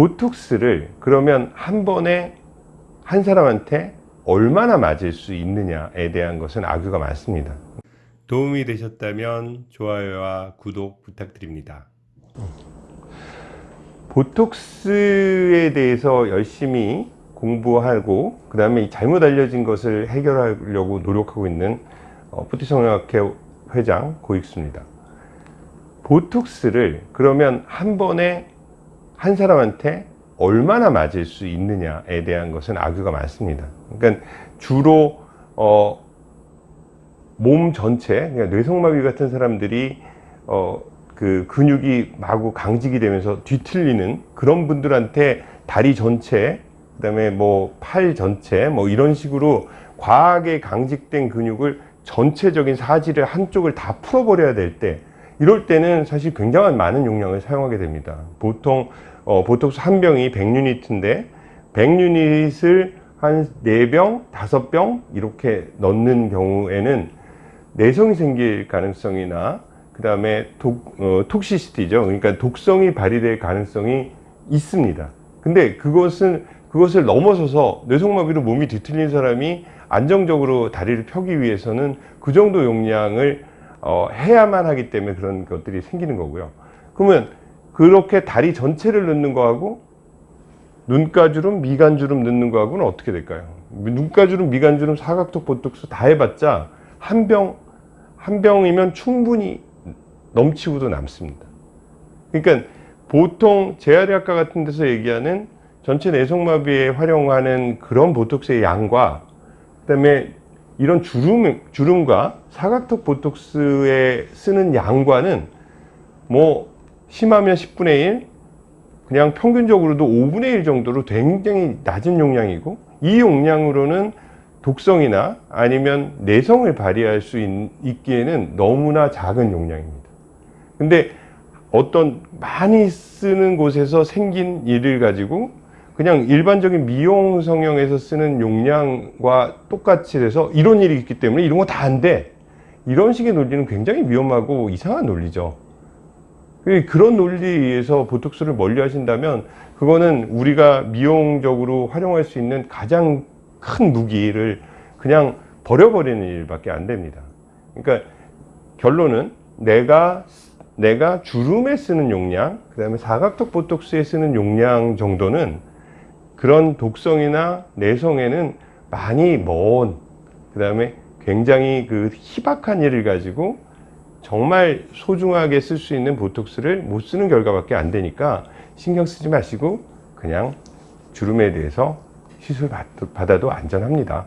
보톡스를 그러면 한 번에 한 사람한테 얼마나 맞을 수 있느냐에 대한 것은 악유가 많습니다. 도움이 되셨다면 좋아요와 구독 부탁드립니다. 보톡스에 대해서 열심히 공부하고 그 다음에 잘못 알려진 것을 해결하려고 노력하고 있는 어, 푸티성형학회 회장 고익수입니다. 보톡스를 그러면 한 번에 한 사람한테 얼마나 맞을 수 있느냐에 대한 것은 악유가 많습니다. 그러니까 주로 어, 몸 전체, 그러니까 뇌성마비 같은 사람들이 어, 그 근육이 마구 강직이 되면서 뒤틀리는 그런 분들한테 다리 전체, 그 다음에 뭐 팔 전체, 뭐 이런 식으로 과하게 강직된 근육을 전체적인 사지를 한쪽을 다 풀어버려야 될 때, 이럴 때는 사실 굉장한 많은 용량을 사용하게 됩니다. 보통 어, 보톡스 한 병이 100유니트인데 100유닛을 한 4병, 5병 이렇게 넣는 경우에는 내성이 생길 가능성이나 그 다음에 어, 톡시시티죠. 그러니까 독성이 발휘될 가능성이 있습니다. 근데 그것은 그것을 넘어서서 뇌성마비로 몸이 뒤틀린 사람이 안정적으로 다리를 펴기 위해서는 그 정도 용량을 어, 해야만 하기 때문에 그런 것들이 생기는 거고요. 그러면 그렇게 다리 전체를 넣는 거하고 눈가주름, 미간주름 넣는 거하고는 어떻게 될까요? 눈가주름, 미간주름, 사각턱, 보톡스 다 해봤자 한 병, 한 병이면 충분히 넘치고도 남습니다. 그러니까 보통 재활의학과 같은 데서 얘기하는 전체 내성마비에 활용하는 그런 보톡스의 양과 그다음에 이런 주름, 주름과 사각턱 보톡스에 쓰는 양과는 뭐 심하면 10분의 1 그냥 평균적으로도 5분의 1 정도로 굉장히 낮은 용량이고 이 용량으로는 독성이나 아니면 내성을 발휘할 수 있, 기에는 너무나 작은 용량입니다. 근데 어떤 많이 쓰는 곳에서 생긴 일을 가지고 그냥 일반적인 미용 성형에서 쓰는 용량과 똑같이 돼서 이런 일이 있기 때문에 이런 거 다 안 돼. 이런 식의 논리는 굉장히 위험하고 이상한 논리죠. 그런 논리에 의해서 보톡스를 멀리 하신다면 그거는 우리가 미용적으로 활용할 수 있는 가장 큰 무기를 그냥 버려버리는 일밖에 안 됩니다. 그러니까 결론은 내가 내가 주름에 쓰는 용량, 그 다음에 사각턱 보톡스에 쓰는 용량 정도는 그런 독성이나 내성에는 많이 먼, 그 다음에 굉장히 그 희박한 일을 가지고 정말 소중하게 쓸 수 있는 보톡스를 못 쓰는 결과밖에 안 되니까 신경 쓰지 마시고 그냥 주름에 대해서 시술 받아도 안전합니다.